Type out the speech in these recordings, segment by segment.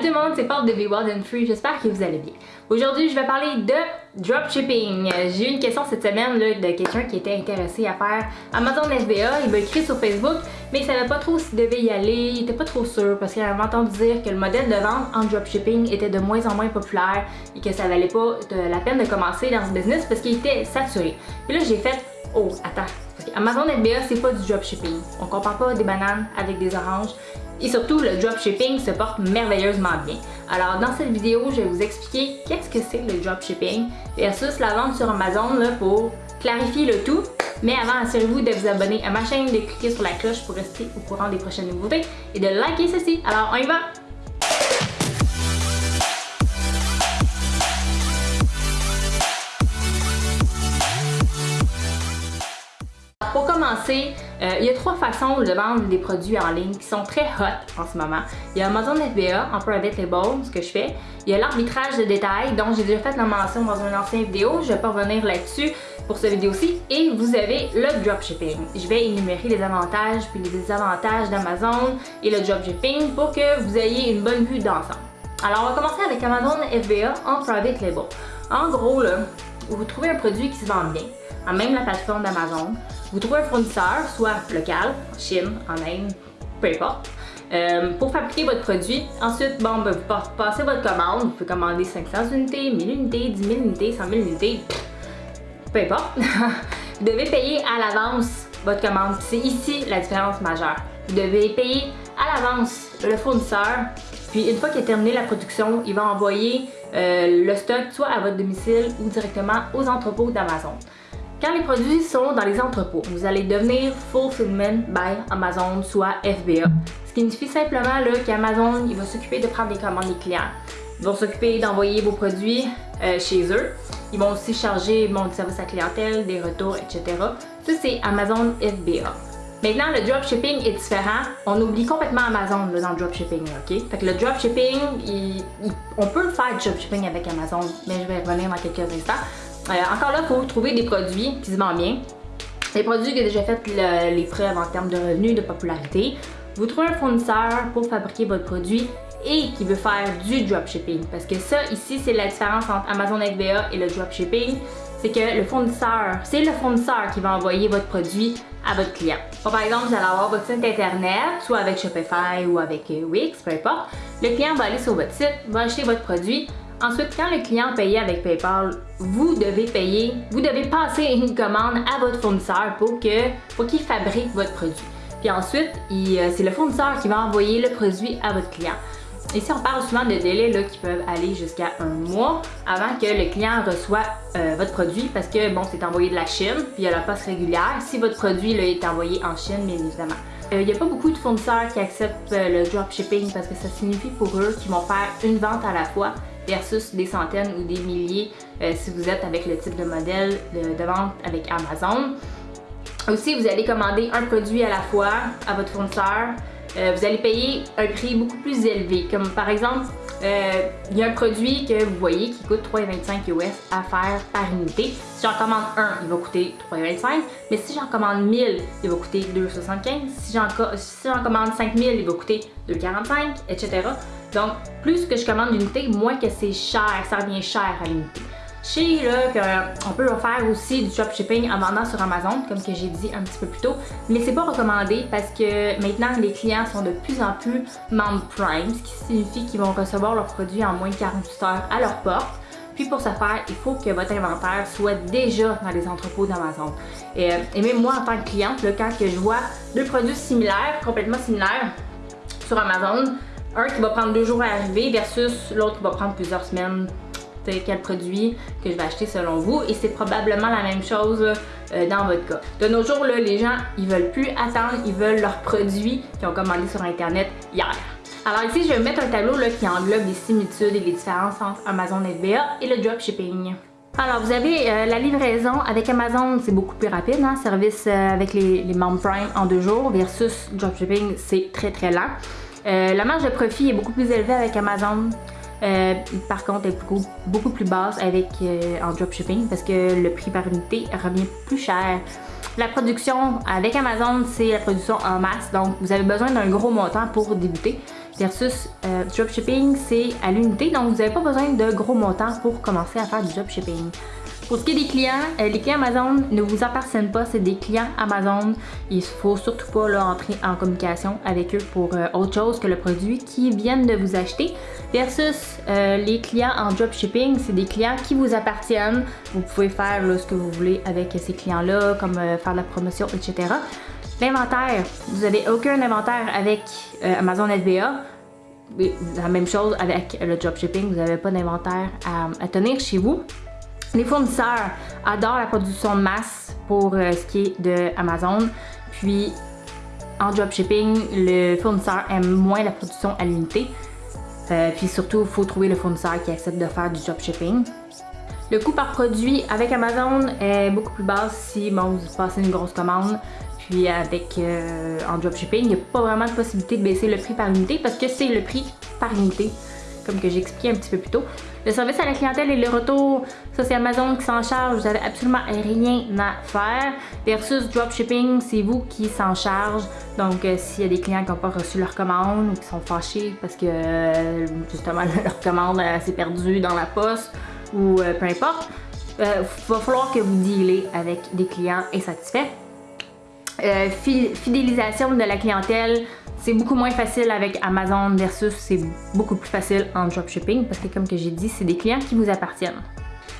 Salut tout le monde, c'est Paul de Be Wild and Free, j'espère que vous allez bien. Aujourd'hui, je vais parler de dropshipping. J'ai eu une question cette semaine là, de quelqu'un qui était intéressé à faire Amazon FBA. Il m'a écrit sur Facebook, mais il savait pas trop s'il devait y aller, il était pas trop sûr parce qu'il avait entendu dire que le modèle de vente en dropshipping était de moins en moins populaire et que ça valait pas la peine de commencer dans ce business parce qu'il était saturé. Puis là, j'ai fait Oh, attends, Amazon FBA, c'est pas du dropshipping. On compare pas des bananes avec des oranges. Et surtout, le dropshipping se porte merveilleusement bien. Alors, dans cette vidéo, je vais vous expliquer qu'est-ce que c'est le dropshipping versus la vente sur Amazon là, pour clarifier le tout. Mais avant, assurez-vous de vous abonner à ma chaîne, de cliquer sur la cloche pour rester au courant des prochaines nouveautés et de liker ceci. Alors, on y va! Pour commencer, euh, il y a trois façons de vendre des produits en ligne qui sont très hot en ce moment. Il y a Amazon FBA en private label, ce que je fais. Il y a l'arbitrage de détails, dont j'ai déjà fait la mention dans une ancienne vidéo. Je vais pas revenir là-dessus pour cette vidéo-ci. Et vous avez le dropshipping. Je vais énumérer les avantages puis les désavantages d'Amazon et le dropshipping pour que vous ayez une bonne vue d'ensemble. Alors, on va commencer avec Amazon FBA en private label. En gros, là, vous trouvez un produit qui se vend bien, à même la plateforme d'Amazon. Vous trouvez un fournisseur, soit local, en Chine, en Inde, peu importe, euh, pour fabriquer votre produit. Ensuite, bon, ben, vous passez votre commande. Vous pouvez commander 500 unités, 1000 unités, 10 000 unités, 100 000 unités, peu importe. vous devez payer à l'avance votre commande. C'est ici la différence majeure. Vous devez payer à l'avance le fournisseur. Puis une fois qu'il a terminé la production, il va envoyer euh, le stock soit à votre domicile ou directement aux entrepôts d'Amazon. Quand les produits sont dans les entrepôts, vous allez devenir Fulfillment by Amazon, soit FBA. Ce qui signifie simplement qu'Amazon va s'occuper de prendre les commandes des clients. Ils vont s'occuper d'envoyer vos produits euh, chez eux. Ils vont aussi charger bon, du service à clientèle, des retours, etc. Ça, c'est Amazon FBA. Maintenant, le dropshipping est différent. On oublie complètement Amazon dans le dropshipping, ok? Fait que le dropshipping, on peut faire du dropshipping avec Amazon, mais je vais revenir dans quelques instants. Euh, encore là, il faut trouver des produits qui se vendent bien. Des produits qui ont déjà fait les preuves en termes de revenus, de popularité. Vous trouvez un fournisseur pour fabriquer votre produit et qui veut faire du dropshipping. Parce que ça, ici, c'est la différence entre Amazon FBA et le dropshipping. C'est que le fournisseur, c'est le fournisseur qui va envoyer votre produit à votre client. par exemple, vous allez avoir votre site internet, soit avec Shopify ou avec Wix, peu importe. Le client va aller sur votre site, va acheter votre produit, Ensuite, quand le client paye avec PayPal, vous devez payer, vous devez passer une commande à votre fournisseur pour qu'il pour fabrique votre produit. Puis ensuite, euh, c'est le fournisseur qui va envoyer le produit à votre client. Ici, on parle souvent de délais là, qui peuvent aller jusqu'à un mois avant que le client reçoit euh, votre produit parce que bon, c'est envoyé de la Chine, puis il y a la poste régulière. Si votre produit là, est envoyé en Chine, bien évidemment. Euh, il n'y a pas beaucoup de fournisseurs qui acceptent le dropshipping parce que ça signifie pour eux qu'ils vont faire une vente à la fois versus des centaines ou des milliers euh, si vous êtes avec le type de modèle de, vente avec Amazon. Aussi, vous allez commander un produit à la fois à votre fournisseur. Euh, vous allez payer un prix beaucoup plus élevé. Comme par exemple, euh, il y a un produit que vous voyez qui coûte 3,25 US à faire par unité. Si j'en commande un, il va coûter 3,25 mais si j'en commande 1000, il va coûter 2,75 Si j'en commande 5000, il va coûter 2,45 etc. Donc, plus que je commande d'unités, moins que c'est cher, ça revient cher à l'unité. Je sais qu'on peut faire aussi du dropshipping en vendant sur Amazon, comme que j'ai dit un petit peu plus tôt, mais c'est pas recommandé parce que maintenant les clients sont de plus en plus membres Prime, ce qui signifie qu'ils vont recevoir leurs produits en moins de 48 heures à leur porte. Puis pour ce faire, il faut que votre inventaire soit déjà dans les entrepôts d'Amazon. Et, même moi en tant que cliente, quand que je vois deux produits similaires, complètement similaires sur Amazon, un qui va prendre deux jours à arriver versus l'autre qui va prendre plusieurs semaines quel produit que je vais acheter selon vous et c'est probablement la même chose euh, dans votre cas. De nos jours, là, les gens, ils veulent plus attendre, ils veulent leurs produits qu'ils ont commandés sur Internet hier. Alors ici, je vais mettre un tableau là, qui englobe les similitudes et les différences entre Amazon FBA et le dropshipping. Alors, vous avez euh, la livraison avec Amazon, c'est beaucoup plus rapide, hein? service euh, avec les, les membres Prime en deux jours versus dropshipping, c'est très très lent. La marge de profit est beaucoup plus élevée avec Amazon. Euh, par contre, elle est beaucoup, beaucoup plus basse avec euh, en dropshipping parce que le prix par unité revient plus cher. La production avec Amazon, c'est la production en masse, donc vous avez besoin d'un gros montant pour débuter. versus euh, dropshipping, c'est à l'unité, donc vous n'avez pas besoin de gros montants pour commencer à faire du dropshipping. Pour ce qui est des clients, les clients Amazon ne vous appartiennent pas, c'est des clients Amazon. Il faut surtout pas leur entrer en communication avec eux pour autre chose que le produit qu'ils viennent de vous acheter. Versus euh, les clients en dropshipping, c'est des clients qui vous appartiennent. Vous pouvez faire ce que vous voulez avec ces clients-là, comme faire de la promotion, etc. L'inventaire, vous n'avez aucun inventaire avec Amazon FBA. La même chose avec le dropshipping, vous n'avez pas d'inventaire à tenir chez vous. Les fournisseurs adorent la production de masse pour euh, ce qui est de Amazon. Puis en dropshipping, le fournisseur aime moins la production à l'unité. Euh, puis surtout, il faut trouver le fournisseur qui accepte de faire du dropshipping. Le coût par produit avec Amazon est beaucoup plus bas si bon, vous passez une grosse commande. Puis avec euh, en dropshipping, il n'y a pas vraiment de possibilité de baisser le prix par unité parce que c'est le prix par unité comme que j'ai expliqué un petit peu plus tôt. Le service à la clientèle et le retour, ça c'est Amazon qui s'en charge, vous n'avez absolument rien à faire. Versus dropshipping, c'est vous qui s'en charge. Donc euh, s'il y a des clients qui n'ont pas reçu leur commande ou qui sont fâchés parce que euh, justement leur commande s'est perdue dans la poste ou euh, peu importe, il va falloir que vous dealez avec des clients insatisfaits. Fidélisation de la clientèle, c'est beaucoup moins facile avec Amazon versus c'est beaucoup plus facile en dropshipping parce que comme que j'ai dit, c'est des clients qui vous appartiennent.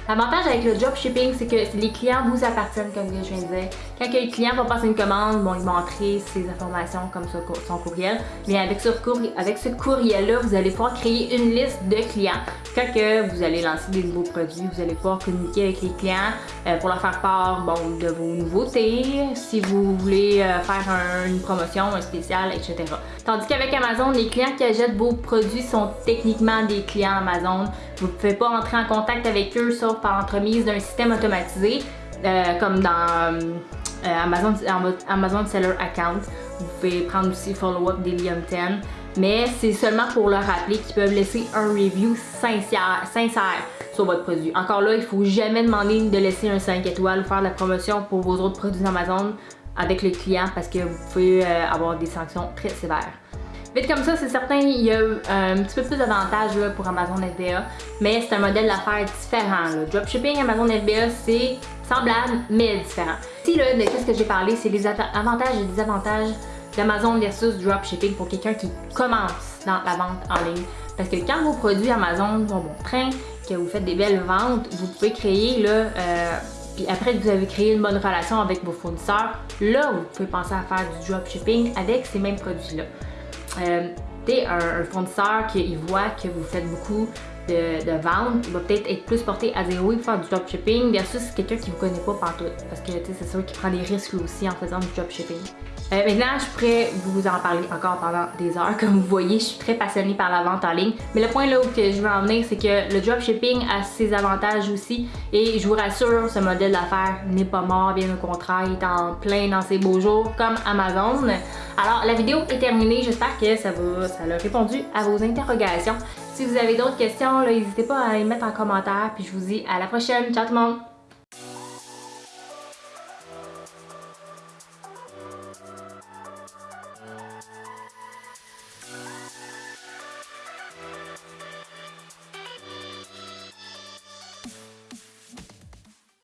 L'avantage avec le dropshipping, c'est que les clients vous appartiennent, comme je viens de dire. Quand le client va passer une commande, bon, il va entrer ses informations comme son courriel. Mais avec ce, courriel-là, vous allez pouvoir créer une liste de clients. Quand vous allez lancer des nouveaux produits, vous allez pouvoir communiquer avec les clients euh, pour leur faire part bon, de vos nouveautés, si vous voulez euh, faire une promotion, un spécial, etc. Tandis qu'avec Amazon, les clients qui achètent vos produits sont techniquement des clients Amazon. Vous ne pouvez pas entrer en contact avec eux par l'entremise d'un système automatisé, euh, comme dans euh, Amazon, Amazon Seller Account. Vous pouvez prendre aussi Follow-up Delium 10, mais c'est seulement pour leur rappeler qu'ils peuvent laisser un review sincère, sincère sur votre produit. Encore là, il ne faut jamais demander de laisser un 5 étoiles ou faire de la promotion pour vos autres produits Amazon avec le client parce que vous pouvez euh, avoir des sanctions très sévères. Vite comme ça, c'est certain, il y a euh, un petit peu plus d'avantages pour Amazon FBA, mais c'est un modèle d'affaires différent. Dropshipping Amazon FBA, c'est semblable, mais différent. Ici, là, de ce que j'ai parlé, c'est les avantages et désavantages d'Amazon versus dropshipping pour quelqu'un qui commence dans la vente en ligne. Parce que quand vos produits Amazon vont bon train, que vous faites des belles ventes, vous pouvez créer là, euh, puis après que vous avez créé une bonne relation avec vos fournisseurs, là, vous pouvez penser à faire du dropshipping avec ces mêmes produits-là. Euh, un, fournisseur qui voit que vous faites beaucoup de, de ventes, il va peut-être être plus porté à dire oui, faire du dropshipping versus quelqu'un qui ne vous connaît pas partout. Parce que c'est sûr qu'il prend des risques aussi en faisant du dropshipping. Euh, maintenant, je pourrais vous en parler encore pendant des heures. Comme vous voyez, je suis très passionnée par la vente en ligne. Mais le point là où je veux en venir, c'est que le dropshipping a ses avantages aussi. Et je vous rassure, ce modèle d'affaires n'est pas mort, bien au contraire, il est en plein dans ses beaux jours, comme Amazon. Alors, la vidéo est terminée. J'espère que ça, ça a répondu à vos interrogations. Si vous avez d'autres questions, n'hésitez pas à les mettre en commentaire. Puis je vous dis à la prochaine. Ciao tout le monde!